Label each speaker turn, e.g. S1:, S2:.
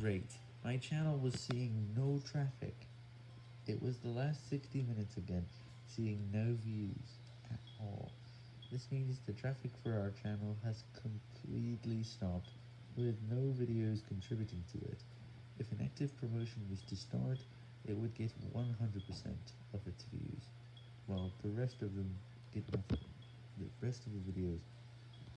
S1: Great, my channel was seeing no traffic. It was the last 60 minutes again, seeing no views at all. This means the traffic for our channel has completely stopped, with no videos contributing to it. If an active promotion was to start, it would get 100% of its views, while the rest of them get nothing. The rest of the videos